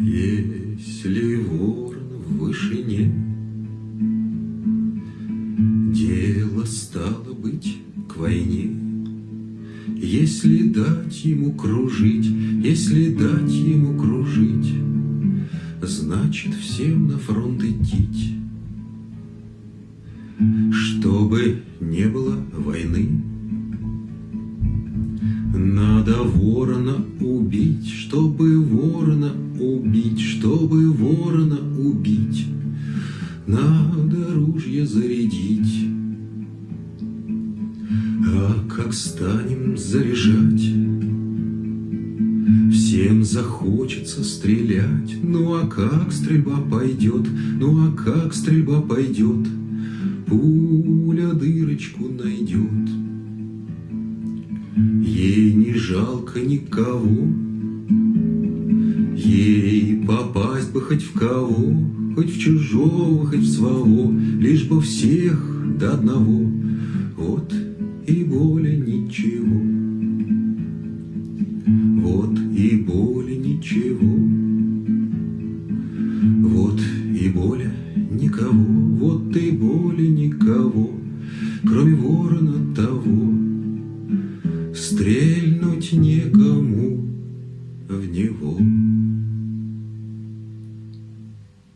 Если ворон в вышине Дело стало быть к войне, Если дать ему кружить, Если дать ему кружить, Значит всем на фронт идти. Чтобы не было Надо ворона убить, чтобы ворона убить, чтобы ворона убить, Надо ружье зарядить. А как станем заряжать, Всем захочется стрелять. Ну а как стрельба пойдет, ну а как стрельба пойдет, Пуля дырочку найдет. Ей не жалко никого, Ей попасть бы хоть в кого, Хоть в чужого, хоть в своего, Лишь бы всех до одного. Вот и более ничего. Вот и боли ничего. Вот и боли никого, вот и боли никого, Кроме ворона того стрельнуть некому в него.